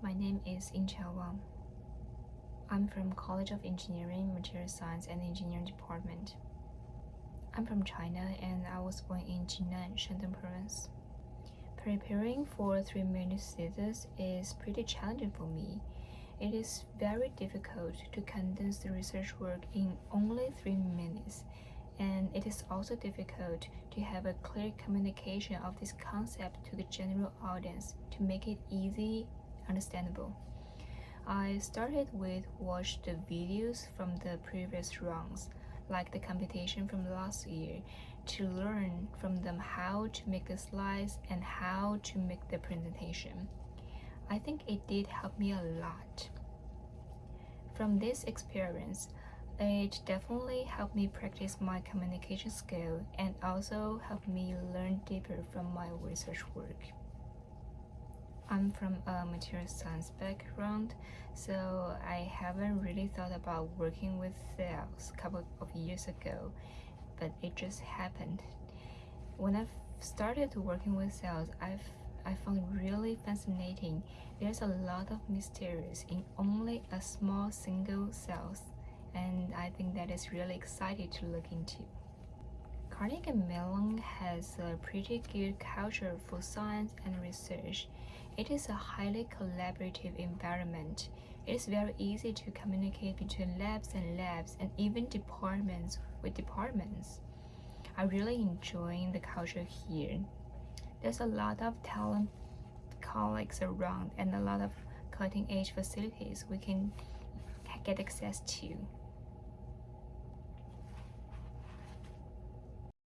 My name is Incha Wang. I'm from College of Engineering, Material Science and Engineering Department. I'm from China and I was born in Jinan, Shandong Province. Preparing for three minute thesis is pretty challenging for me. It is very difficult to condense the research work in only three minutes, and it is also difficult to have a clear communication of this concept to the general audience to make it easy understandable. I started with watch the videos from the previous rounds, like the competition from last year, to learn from them how to make the slides and how to make the presentation. I think it did help me a lot. From this experience, it definitely helped me practice my communication skill and also helped me learn deeper from my research work. I'm from a material science background, so I haven't really thought about working with cells a couple of years ago, but it just happened. When I started working with cells, I've I found really fascinating. There's a lot of mysteries in only a small single cells, and I think that is really exciting to look into. Carnegie Mellon has a pretty good culture for science and research. It is a highly collaborative environment. It is very easy to communicate between labs and labs and even departments with departments. I really enjoy the culture here. There's a lot of talent colleagues around and a lot of cutting edge facilities we can get access to.